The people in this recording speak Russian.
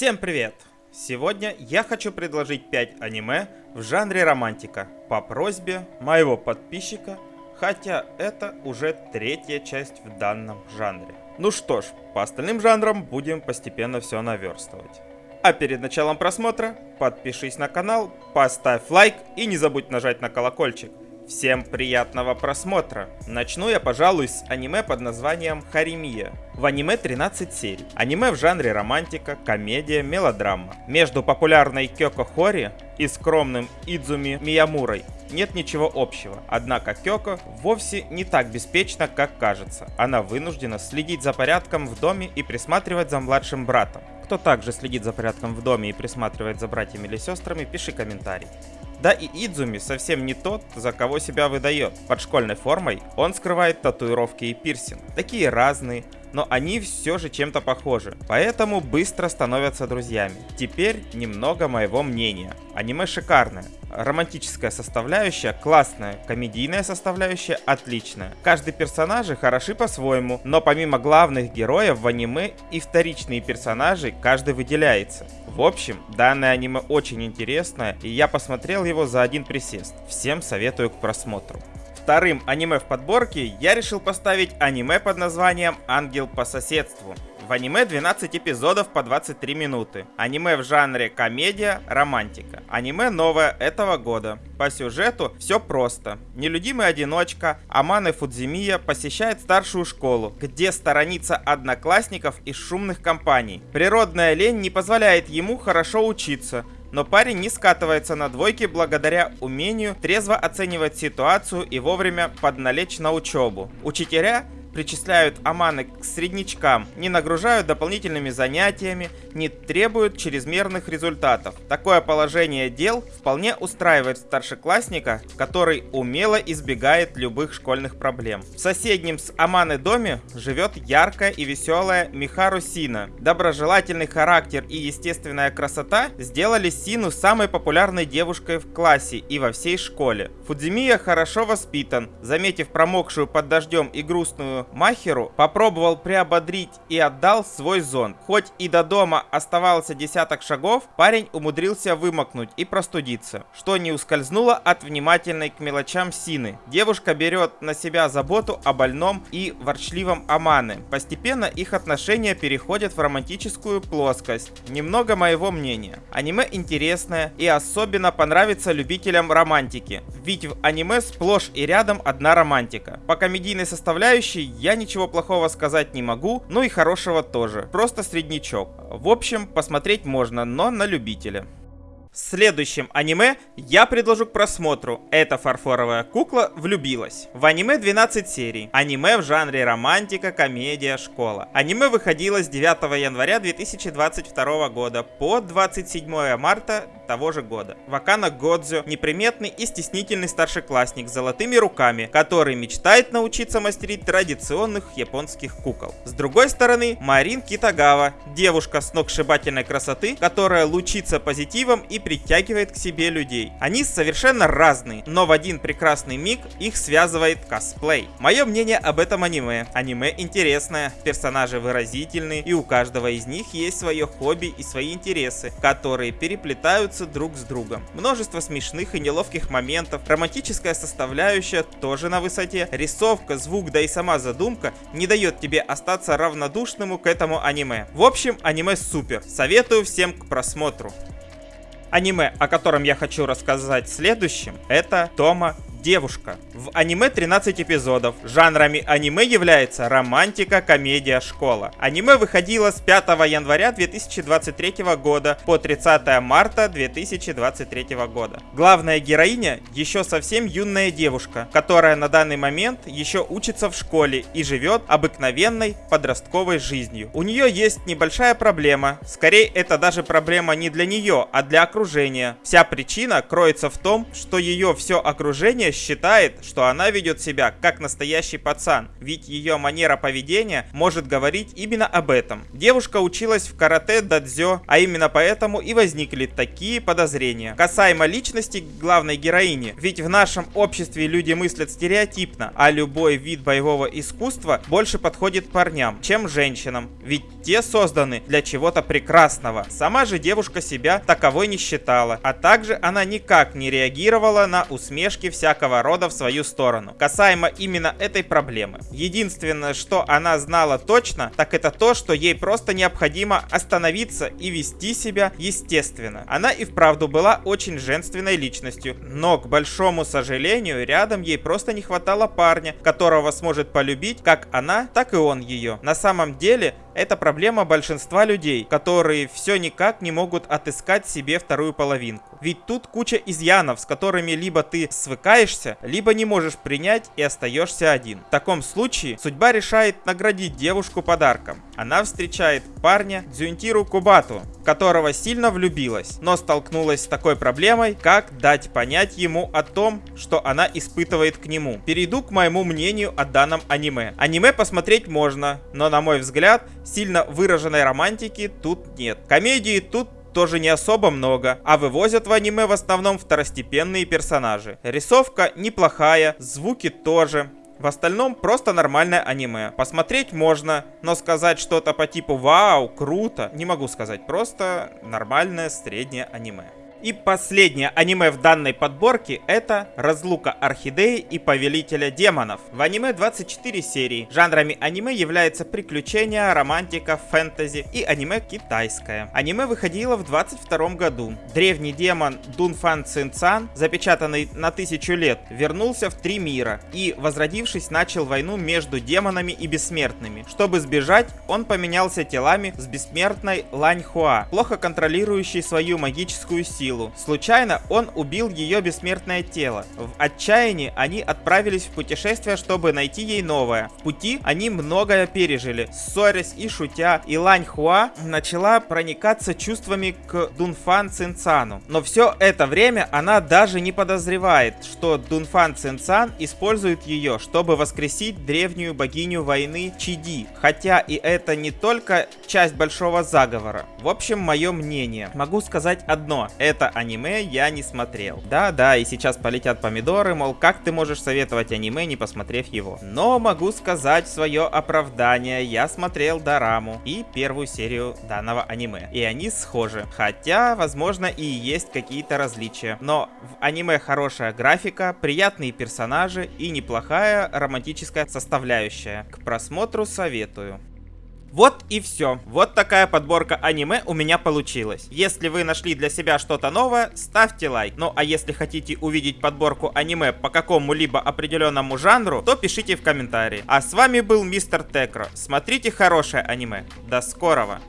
Всем привет! Сегодня я хочу предложить 5 аниме в жанре романтика по просьбе моего подписчика, хотя это уже третья часть в данном жанре. Ну что ж, по остальным жанрам будем постепенно все наверстывать. А перед началом просмотра подпишись на канал, поставь лайк и не забудь нажать на колокольчик. Всем приятного просмотра! Начну я, пожалуй, с аниме под названием Харимия. В аниме 13 серий. Аниме в жанре романтика, комедия, мелодрама. Между популярной Кёко Хори и скромным Идзуми Миямурой нет ничего общего. Однако Кёко вовсе не так беспечна, как кажется. Она вынуждена следить за порядком в доме и присматривать за младшим братом. Кто также следит за порядком в доме и присматривает за братьями или сестрами, пиши комментарий. Да и Идзуми совсем не тот, за кого себя выдает. Под школьной формой он скрывает татуировки и пирсинг. Такие разные, но они все же чем-то похожи, поэтому быстро становятся друзьями. Теперь немного моего мнения. Аниме шикарное, романтическая составляющая классная, комедийная составляющая отличная. Каждый персонажи хороши по-своему, но помимо главных героев в аниме и вторичные персонажи каждый выделяется. В общем, данное аниме очень интересное, и я посмотрел его за один присест. Всем советую к просмотру. Вторым аниме в подборке я решил поставить аниме под названием «Ангел по соседству». В аниме 12 эпизодов по 23 минуты. Аниме в жанре комедия, романтика. Аниме новое этого года. По сюжету все просто. Нелюдимый одиночка Аманы Фудзимия посещает старшую школу, где сторонится одноклассников из шумных компаний. Природная лень не позволяет ему хорошо учиться, но парень не скатывается на двойки благодаря умению трезво оценивать ситуацию и вовремя подналечь на учебу. Учителя причисляют аманы к среднячкам, не нагружают дополнительными занятиями, не требуют чрезмерных результатов. Такое положение дел вполне устраивает старшеклассника, который умело избегает любых школьных проблем. В соседнем с Аманы доме живет яркая и веселая Михару Сина. Доброжелательный характер и естественная красота сделали Сину самой популярной девушкой в классе и во всей школе. Фудзимия хорошо воспитан. Заметив промокшую под дождем и грустную Махеру попробовал приободрить и отдал свой зонт. Хоть и до дома оставался десяток шагов, парень умудрился вымокнуть и простудиться, что не ускользнуло от внимательной к мелочам Сины. Девушка берет на себя заботу о больном и ворчливом Аманы. Постепенно их отношения переходят в романтическую плоскость. Немного моего мнения. Аниме интересное и особенно понравится любителям романтики. Ведь в аниме сплошь и рядом одна романтика. По комедийной составляющей я ничего плохого сказать не могу, ну и хорошего тоже. Просто среднячок. В общем, посмотреть можно, но на любителя. Следующим аниме я предложу к просмотру. Эта фарфоровая кукла влюбилась. В аниме 12 серий. Аниме в жанре романтика, комедия, школа. Аниме выходило с 9 января 2022 года по 27 марта того же года. Вакана Годзю – неприметный и стеснительный старшеклассник с золотыми руками, который мечтает научиться мастерить традиционных японских кукол. С другой стороны, Марин Китагава – девушка с сногсшибательной красоты, которая лучится позитивом и притягивает к себе людей. Они совершенно разные, но в один прекрасный миг их связывает косплей. Мое мнение об этом аниме. Аниме интересное, персонажи выразительные, и у каждого из них есть свое хобби и свои интересы, которые переплетаются сливаются друг с другом. Множество смешных и неловких моментов, романтическая составляющая тоже на высоте, рисовка, звук, да и сама задумка не дает тебе остаться равнодушному к этому аниме. В общем, аниме супер, советую всем к просмотру. Аниме, о котором я хочу рассказать следующим, это Тома девушка. В аниме 13 эпизодов. Жанрами аниме является романтика, комедия, школа. Аниме выходило с 5 января 2023 года по 30 марта 2023 года. Главная героиня еще совсем юная девушка, которая на данный момент еще учится в школе и живет обыкновенной подростковой жизнью. У нее есть небольшая проблема. Скорее это даже проблема не для нее, а для окружения. Вся причина кроется в том, что ее все окружение считает, что она ведет себя как настоящий пацан, ведь ее манера поведения может говорить именно об этом. Девушка училась в карате дадзё, а именно поэтому и возникли такие подозрения. Касаемо личности главной героини, ведь в нашем обществе люди мыслят стереотипно, а любой вид боевого искусства больше подходит парням, чем женщинам, ведь те созданы для чего-то прекрасного. Сама же девушка себя таковой не считала, а также она никак не реагировала на усмешки всякого рода в свою сторону. Касаемо именно этой проблемы. Единственное, что она знала точно, так это то, что ей просто необходимо остановиться и вести себя естественно. Она и вправду была очень женственной личностью, но, к большому сожалению, рядом ей просто не хватало парня, которого сможет полюбить как она, так и он ее. На самом деле, это проблема большинства людей, которые все никак не могут отыскать себе вторую половинку. Ведь тут куча изъянов, с которыми либо ты свыкаешься, либо не можешь принять и остаешься один. В таком случае судьба решает наградить девушку подарком. Она встречает парня Дзюнтиру Кубату, которого сильно влюбилась, но столкнулась с такой проблемой, как дать понять ему о том, что она испытывает к нему. Перейду к моему мнению о данном аниме. Аниме посмотреть можно, но на мой взгляд, сильно выраженной романтики тут нет. Комедии тут тоже не особо много, а вывозят в аниме в основном второстепенные персонажи. Рисовка неплохая, звуки тоже. В остальном просто нормальное аниме. Посмотреть можно, но сказать что-то по типу «Вау, круто» не могу сказать. Просто нормальное среднее аниме. И последнее аниме в данной подборке это «Разлука Орхидеи и Повелителя Демонов». В аниме 24 серии. Жанрами аниме является приключения, романтика, фэнтези и аниме китайское. Аниме выходило в 22 году. Древний демон Дунфан Цинцан, запечатанный на тысячу лет, вернулся в три мира и, возродившись, начал войну между демонами и бессмертными. Чтобы сбежать, он поменялся телами с бессмертной Лань Хуа, плохо контролирующей свою магическую силу силу. Случайно он убил ее бессмертное тело. В отчаянии они отправились в путешествие, чтобы найти ей новое. В пути они многое пережили. Ссорясь и шутя, и Хуа начала проникаться чувствами к Дунфан Цинцану. Но все это время она даже не подозревает, что Дунфан Цинцан использует ее, чтобы воскресить древнюю богиню войны Чиди. Хотя и это не только часть большого заговора. В общем, мое мнение. Могу сказать одно. Это это аниме я не смотрел. Да-да, и сейчас полетят помидоры, мол, как ты можешь советовать аниме, не посмотрев его. Но могу сказать свое оправдание, я смотрел Дораму и первую серию данного аниме. И они схожи. Хотя, возможно, и есть какие-то различия. Но в аниме хорошая графика, приятные персонажи и неплохая романтическая составляющая. К просмотру советую. Вот и все. Вот такая подборка аниме у меня получилась. Если вы нашли для себя что-то новое, ставьте лайк. Ну а если хотите увидеть подборку аниме по какому-либо определенному жанру, то пишите в комментарии. А с вами был Мистер Текро. Смотрите хорошее аниме. До скорого.